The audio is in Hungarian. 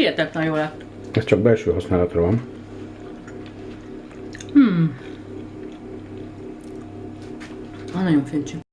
hihetetlen jó lett. Ez csak belső használatra van. Hmm. Ah, nagyon fincsi.